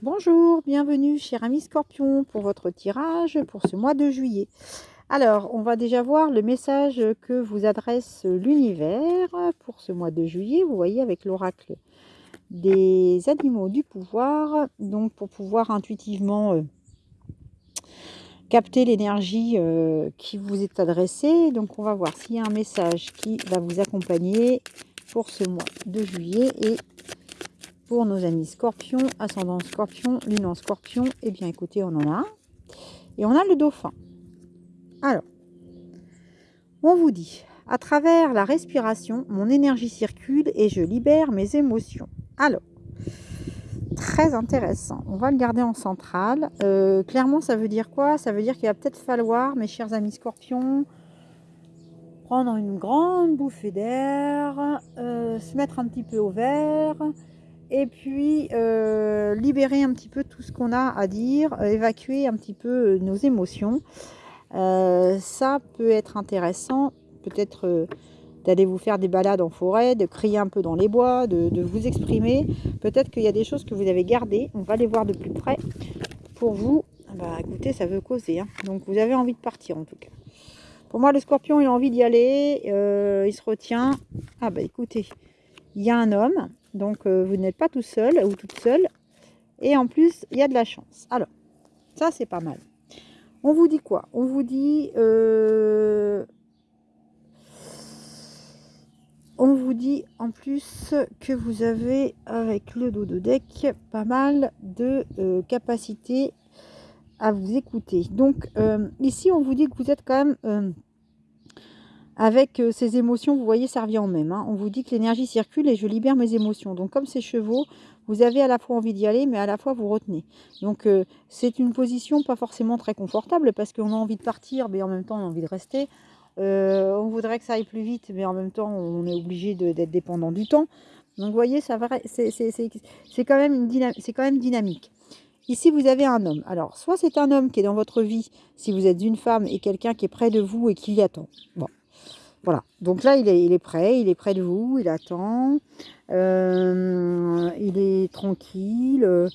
Bonjour, bienvenue cher ami Scorpion pour votre tirage pour ce mois de juillet. Alors, on va déjà voir le message que vous adresse l'univers pour ce mois de juillet. Vous voyez avec l'oracle des animaux du pouvoir. Donc, pour pouvoir intuitivement euh, capter l'énergie euh, qui vous est adressée. Donc, on va voir s'il y a un message qui va vous accompagner pour ce mois de juillet et pour nos amis scorpions, ascendant scorpion, lune en scorpion, eh bien écoutez, on en a un. Et on a le dauphin. Alors, on vous dit, à travers la respiration, mon énergie circule et je libère mes émotions. Alors, très intéressant. On va le garder en centrale. Euh, clairement, ça veut dire quoi? Ça veut dire qu'il va peut-être falloir, mes chers amis scorpions, prendre une grande bouffée d'air, euh, se mettre un petit peu au vert, et puis euh, libérer un petit peu tout ce qu'on a à dire, euh, évacuer un petit peu euh, nos émotions. ça peut être intéressant, peut-être d'aller vous faire des balades en forêt, de crier un peu dans les bois, de, vous exprimer. Peut-être qu'il y a des choses que vous avez gardées, on va les voir de plus près. Pour vous, bah écoutez, ça veut causer. Hein. Donc vous avez envie de partir en tout cas. Pour moi, le scorpion, il a envie d'y aller, il se retient. Ah bah écoutez, il y a un homme, donc euh, vous n'êtes pas tout seul ou toute seule. Et en plus, il y a de la chance. Alors, ça c'est pas mal. On vous dit quoi? On vous dit... Euh, on vous dit en plus que vous avez, avec le dos de deck, pas mal de euh, capacité à vous écouter. Donc, ici, on vous dit que vous êtes quand même avec euh, ces émotions, vous voyez, ça revient en même. Hein. On vous dit que l'énergie circule et je libère mes émotions. Donc, comme ces chevaux, vous avez à la fois envie d'y aller, mais à la fois vous retenez. Donc, euh, c'est une position pas forcément très confortable parce qu'on a envie de partir, mais en même temps, on a envie de rester. Euh, on voudrait que ça aille plus vite, mais en même temps, on est obligé d'être dépendant du temps. Donc, vous voyez, c'est quand, même dynamique. Ici, vous avez un homme. Alors, soit c'est un homme qui est dans votre vie, si vous êtes une femme, et quelqu'un qui est près de vous et qui y attend. Bon, voilà, donc là, il est, prêt, il est près de vous, il attend, euh, il est tranquille, euh,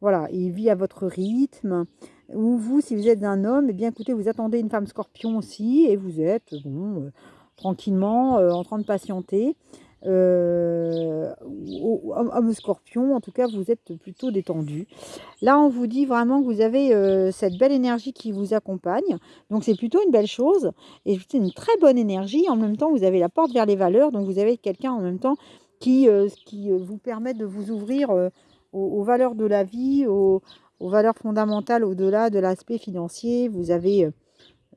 voilà, il vit à votre rythme. Ou vous, si vous êtes un homme, eh bien écoutez, vous attendez une femme scorpion aussi, et vous êtes, euh, tranquillement, en train de patienter euh, homme scorpion, en tout cas, vous êtes plutôt détendu. Là, on vous dit vraiment que vous avez euh, cette belle énergie qui vous accompagne. Donc, c'est plutôt une belle chose. Et c'est une très bonne énergie. En même temps, vous avez la porte vers les valeurs. Donc, vous avez quelqu'un en même temps qui, euh, qui euh, vous permet de vous ouvrir aux, valeurs de la vie, aux, aux valeurs fondamentales au-delà de l'aspect financier. Vous avez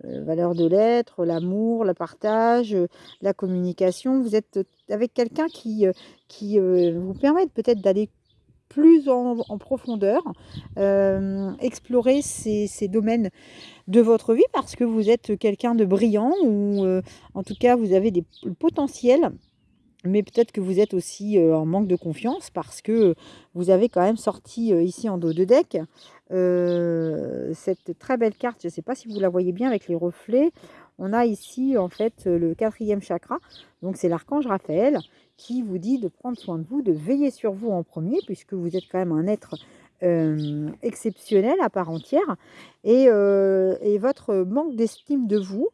euh, valeur de l'être, l'amour, le partage, euh, la communication. Vous êtes avec quelqu'un qui, euh, qui vous permet peut-être d'aller plus en, profondeur, explorer ces, ces, domaines de votre vie parce que vous êtes quelqu'un de brillant ou en tout cas vous avez des potentiels mais peut-être que vous êtes aussi en manque de confiance parce que vous avez quand même sorti ici en dos de deck cette très belle carte. Je ne sais pas si vous la voyez bien avec les reflets. On a ici en fait le quatrième chakra. Donc c'est l'archange Raphaël qui vous dit de prendre soin de vous, de veiller sur vous en premier puisque vous êtes quand même un être exceptionnel à part entière. Et, et votre manque d'estime de vous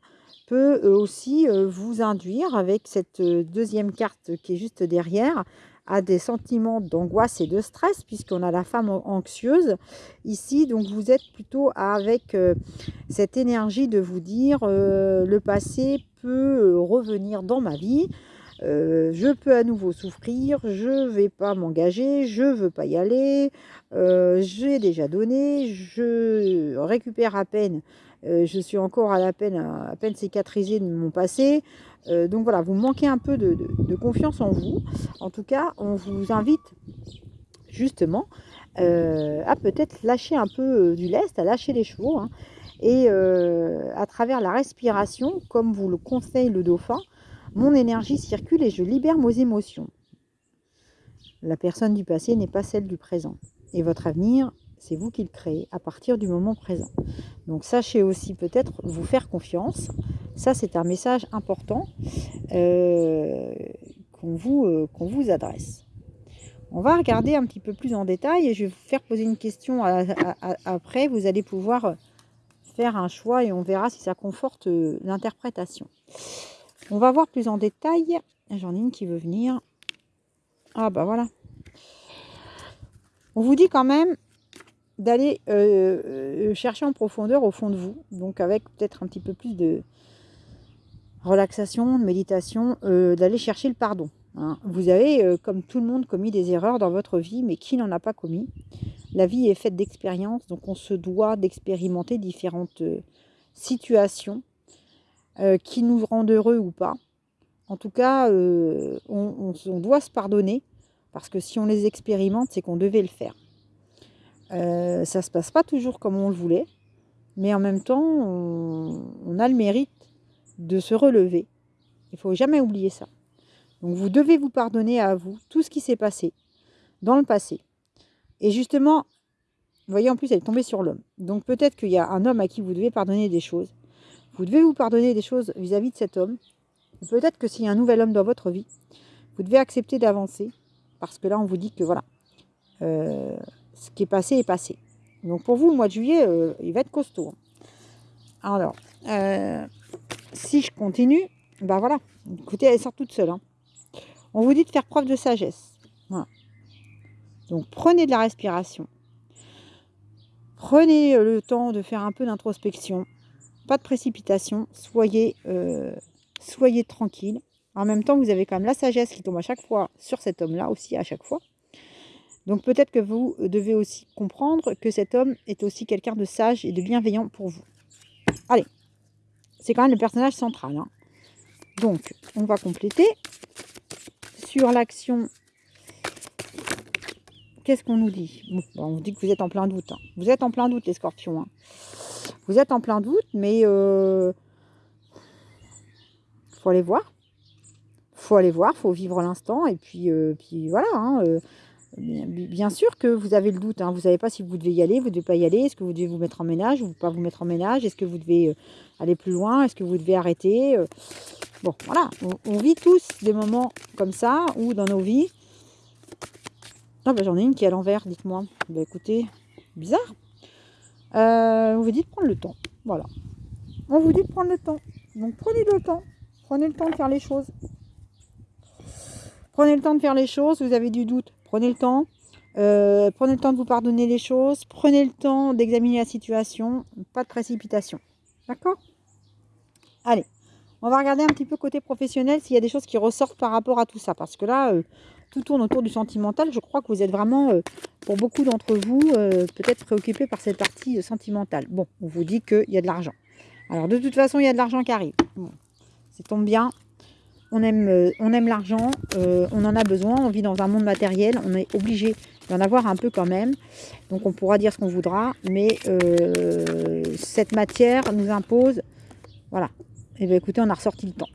peut aussi vous induire avec cette deuxième carte qui est juste derrière à des sentiments d'angoisse et de stress puisqu'on a la femme anxieuse. Ici donc vous êtes plutôt avec cette énergie de vous dire le passé peut revenir dans ma vie. Je peux à nouveau souffrir, je vais pas m'engager, je veux pas y aller, j'ai déjà donné, je récupère à peine euh, je suis encore à, peine, à peine cicatrisée de mon passé. Euh, donc voilà, vous manquez un peu de, confiance en vous. En tout cas, on vous invite justement euh, à peut-être lâcher un peu du lest, à lâcher les chevaux. Hein. et à travers la respiration, comme vous le conseille le dauphin, mon énergie circule et je libère mes émotions. La personne du passé n'est pas celle du présent. Et votre avenir c'est vous qui le créez à partir du moment présent. Donc sachez aussi peut-être vous faire confiance. Ça, c'est un message important euh, qu'on vous, euh, qu'on vous adresse. On va regarder un petit peu plus en détail et je vais vous faire poser une question après. Vous allez pouvoir faire un choix et on verra si ça conforte euh, l'interprétation. On va voir plus en détail. J'en ai une qui veut venir. Ah bah voilà. On vous dit quand même d'aller euh, euh, chercher en profondeur au fond de vous, donc avec peut-être un petit peu plus de relaxation, de méditation, d'aller chercher le pardon. Hein. Vous avez, comme tout le monde, commis des erreurs dans votre vie, mais qui n'en a pas commis? La vie est faite d'expériences, donc on se doit d'expérimenter différentes situations qui nous rendent heureux ou pas. En tout cas, on, doit se pardonner, parce que si on les expérimente, c'est qu'on devait le faire. Ça ne se passe pas toujours comme on le voulait, mais en même temps, on a le mérite de se relever. Il ne faut jamais oublier ça. Donc vous devez vous pardonner à vous tout ce qui s'est passé dans le passé. Et justement, vous voyez, en plus, elle est tombée sur l'homme. Donc peut-être qu'il y a un homme à qui vous devez pardonner des choses. Vous devez vous pardonner des choses vis-à-vis de cet homme. Peut-être que s'il y a un nouvel homme dans votre vie, vous devez accepter d'avancer. Parce que là, on vous dit que voilà, euh, ce qui est passé est passé. Donc pour vous, le mois de juillet, euh, il va être costaud. Alors, euh, si je continue, ben voilà, écoutez, elle sort toute seule. Hein. On vous dit de faire preuve de sagesse. Donc prenez de la respiration. Prenez euh, le temps de faire un peu d'introspection. Pas de précipitation. Soyez, soyez tranquille. En même temps, vous avez quand même la sagesse qui tombe à chaque fois sur cet homme-là aussi, à chaque fois. Donc peut-être que vous devez aussi comprendre que cet homme est aussi quelqu'un de sage et de bienveillant pour vous. Allez, c'est quand même le personnage central. Hein. Donc, on va compléter sur l'action, qu'est-ce qu'on nous dit? Bon, On dit que vous êtes en plein doute. Hein. Vous êtes en plein doute, les scorpions. Hein. Vous êtes en plein doute, mais euh, faut aller voir. faut aller voir, faut vivre l'instant. Et puis, euh, voilà. Euh, bien, sûr que vous avez le doute. Hein. Vous ne savez pas si vous devez y aller, vous ne devez pas y aller. Est-ce que vous devez vous mettre en ménage ou pas vous mettre en ménage? Est-ce que vous devez aller plus loin? Est-ce que vous devez arrêter? Bon, voilà, on, vit tous des moments comme ça, ou dans nos vies. Ah ben, j'en ai une qui est à l'envers, dites-moi. Ben écoutez, bizarre. Euh, on vous dit de prendre le temps, voilà. On vous dit de prendre le temps. Donc prenez le temps. Prenez le temps de faire les choses. Prenez le temps de faire les choses. Vous avez du doute, prenez le temps. Euh, prenez le temps de vous pardonner les choses. Prenez le temps d'examiner la situation. Pas de précipitation. D'accord? Allez. On va regarder un petit peu côté professionnel s'il y a des choses qui ressortent par rapport à tout ça. Parce que là, euh, tout tourne autour du sentimental. Je crois que vous êtes vraiment, euh, pour beaucoup d'entre vous, peut-être préoccupés par cette partie sentimentale. Bon, on vous dit qu'il y a de l'argent. Alors, de toute façon, il y a de l'argent qui arrive. Bon, ça tombe bien. On aime, on aime l'argent, on en a besoin, on vit dans un monde matériel, on est obligé d'en avoir un peu quand même. Donc on pourra dire ce qu'on voudra, mais cette matière nous impose, voilà, et eh bien écoutez, on a ressorti le temps.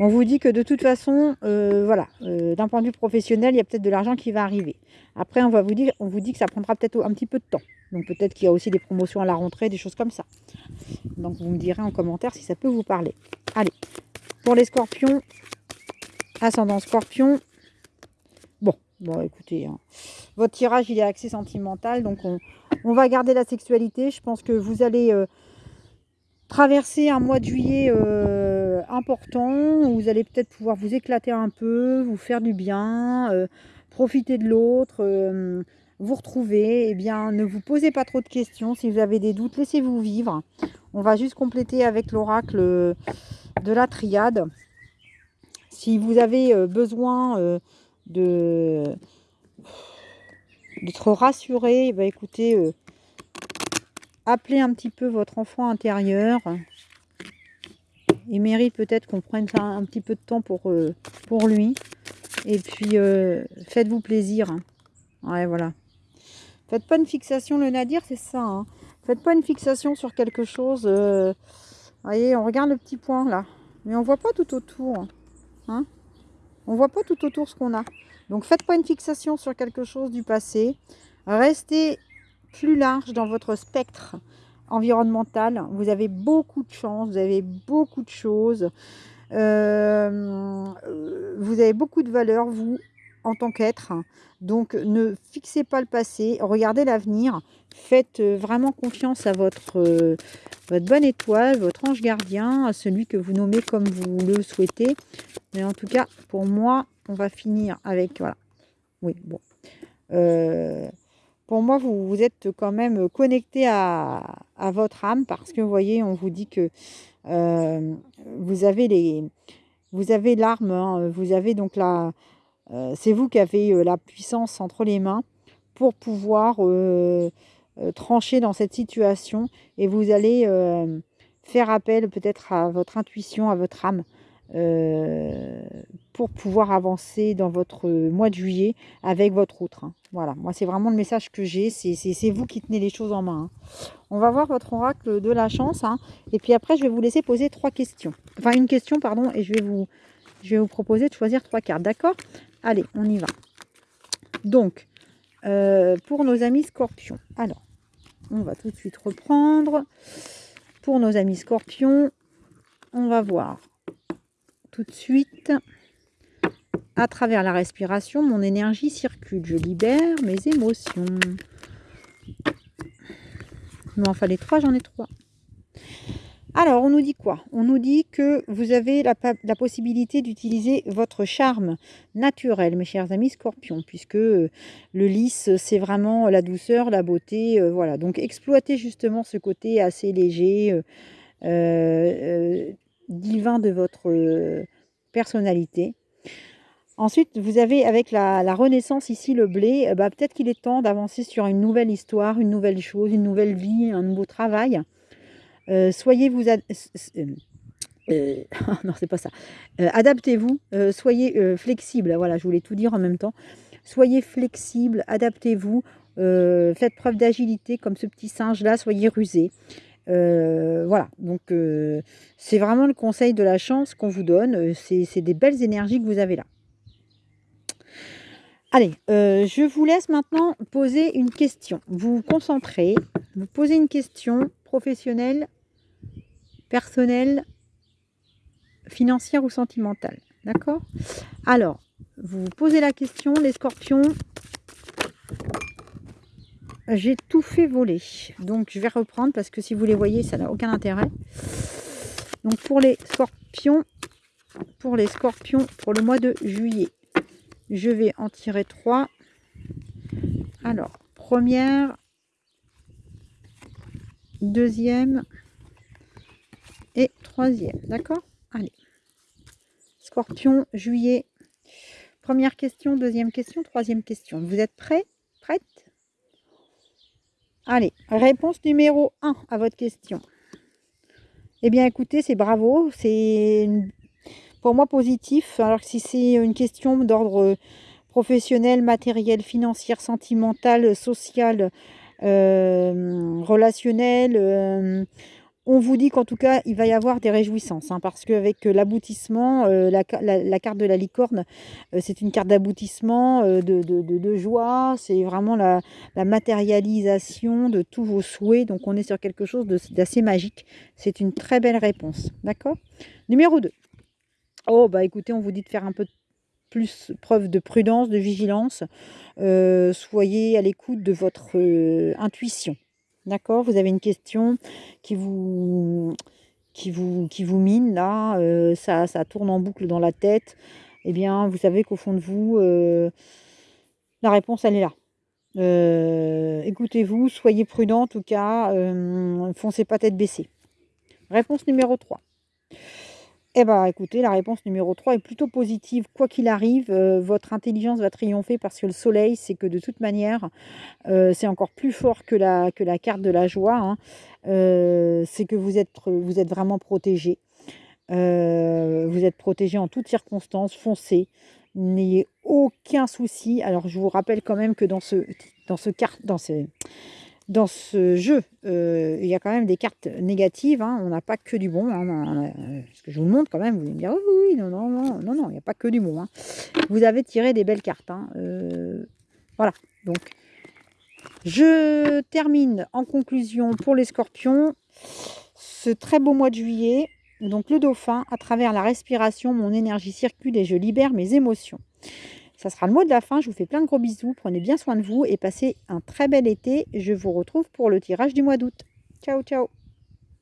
On vous dit que de toute façon, euh, voilà, euh, d'un point de vue professionnel, il y a peut-être de l'argent qui va arriver. Après, on va vous dire, on vous dit que ça prendra peut-être un petit peu de temps. Donc peut-être qu'il y a aussi des promotions à la rentrée, des choses comme ça. Donc vous me direz en commentaire si ça peut vous parler. Allez, les scorpions, ascendant scorpion, bon, bon écoutez, hein. votre tirage il est axé sentimental, donc on, va garder la sexualité. Je pense que vous allez... Euh, traverser un mois de juillet euh, important où vous allez peut-être pouvoir vous éclater un peu, vous faire du bien, euh, profiter de l'autre, vous retrouver. Eh bien, ne vous posez pas trop de questions. Si vous avez des doutes, laissez-vous vivre. On va juste compléter avec l'oracle de la triade. Si vous avez besoin de d'être rassuré, bah écoutez, appelez un petit peu votre enfant intérieur. Il mérite peut-être qu'on prenne un, petit peu de temps pour, euh, pour lui. Et puis, euh, faites-vous plaisir. Ouais, voilà. Faites pas une fixation, le nadir, c'est ça. Hein. Faites pas une fixation sur quelque chose. Euh, voyez, on regarde le petit point là. Mais on voit pas tout autour. Hein on voit pas tout autour ce qu'on a. Donc, faites pas une fixation sur quelque chose du passé. Restez plus large dans votre spectre environnemental. Vous avez beaucoup de chance, vous avez beaucoup de choses. Euh, vous avez beaucoup de valeur, vous, en tant qu'être. Donc, ne fixez pas le passé, regardez l'avenir. Faites euh, vraiment confiance à votre, euh, votre bonne étoile, votre ange gardien, à celui que vous nommez comme vous le souhaitez. Mais en tout cas, pour moi, on va finir avec... Voilà. Oui, bon. Euh, pour moi, vous, vous, êtes quand même connecté à, à, votre âme parce que, vous voyez, on vous dit que vous avez les... Vous avez l'arme, hein, vous avez donc la, euh, c'est vous qui avez euh, la puissance entre les mains pour pouvoir euh, trancher dans cette situation et vous allez faire appel peut-être à votre intuition, à votre âme pour pouvoir avancer dans votre mois de juillet avec votre autre. Hein. Voilà, moi c'est vraiment le message que j'ai, c'est vous qui tenez les choses en main. Hein. On va voir votre oracle de la chance hein. et puis après je vais vous laisser poser trois questions. Enfin une question pardon et je vous, je vais vous proposer de choisir trois cartes, d'accord? Allez, on y va. Donc, euh, pour nos amis scorpions. Alors, on va tout de suite reprendre. Pour nos amis scorpions, on va voir tout de suite. À travers la respiration, mon énergie circule. Je libère mes émotions. Il m'en fallait trois, j'en ai trois. Alors, on nous dit quoi? On nous dit que vous avez la, possibilité d'utiliser votre charme naturel, mes chers amis scorpions, puisque euh, le lys, c'est vraiment la douceur, la beauté. Euh, voilà, donc exploitez justement ce côté assez léger, euh, divin de votre personnalité. Ensuite, vous avez avec la, renaissance ici, le blé, bah, peut-être qu'il est temps d'avancer sur une nouvelle histoire, une nouvelle chose, une nouvelle vie, un nouveau travail. Euh, soyez vous... Euh, euh, non, c'est pas ça. adaptez-vous, soyez flexible. Voilà, je voulais tout dire en même temps. Soyez flexible, adaptez-vous, faites preuve d'agilité comme ce petit singe-là, soyez rusé. voilà, donc c'est vraiment le conseil de la chance qu'on vous donne. C'est des belles énergies que vous avez là. Allez, je vous laisse maintenant poser une question. Vous vous concentrez, vous posez une question professionnelle personnelle, financière ou sentimentale. D'accord? Alors, vous vous posez la question, les scorpions, j'ai tout fait voler. Donc, je vais reprendre parce que si vous les voyez, ça n'a aucun intérêt. Donc, pour les scorpions, pour les scorpions, pour le mois de juillet, je vais en tirer trois. Alors, première, deuxième, et troisième. D'accord? Allez. Scorpion, juillet. Première question, deuxième question, troisième question. Vous êtes prêts? Prête? Allez, réponse numéro 1 à votre question. Eh bien, écoutez, c'est bravo. C'est pour moi positif. Alors si c'est une question d'ordre professionnel, matériel, financier, sentimental, social, euh, relationnel, euh, on vous dit qu'en tout cas, il va y avoir des réjouissances, hein, parce qu'avec euh, l'aboutissement, euh, la, carte de la licorne, euh, c'est une carte d'aboutissement, de, joie, c'est vraiment la, matérialisation de tous vos souhaits, donc on est sur quelque chose d'assez magique. C'est une très belle réponse, d'accord? Numéro 2. Oh, bah écoutez, on vous dit de faire un peu plus preuve de prudence, de vigilance. soyez à l'écoute de votre intuition. D'accord Vous avez une question qui vous, qui vous, qui vous mine là, euh, ça, ça tourne en boucle dans la tête. Eh bien, vous savez qu'au fond de vous, euh, la réponse, elle est là. Euh, écoutez-vous, soyez prudent en tout cas, foncez pas tête baissée. Réponse numéro 3. Eh bien, écoutez, la réponse numéro 3 est plutôt positive. Quoi qu'il arrive, euh, votre intelligence va triompher parce que le soleil, c'est que de toute manière, euh, c'est encore plus fort que la, carte de la joie. Hein. Euh, c'est que vous êtes, vraiment protégé. vous êtes protégé en toutes circonstances. Foncez. N'ayez aucun souci. Alors, je vous rappelle quand même que dans ce, dans dans ce, dans ce jeu, euh, il y a quand même des cartes négatives. Hein. On n'a pas que du bon. Hein. Parce que je vous montre quand même. Vous allez me dire, oui, oui, non, non, non, non, non, il n'y a pas que du bon. Hein. Vous avez tiré des belles cartes. Euh, voilà. Donc, je termine en conclusion pour les scorpions. Ce très beau mois de juillet. Donc, le dauphin, à travers la respiration, mon énergie circule et je libère mes émotions. Ça sera le mot de la fin. Je vous fais plein de gros bisous. Prenez bien soin de vous et passez un très bel été. Je vous retrouve pour le tirage du mois d'août. Ciao, ciao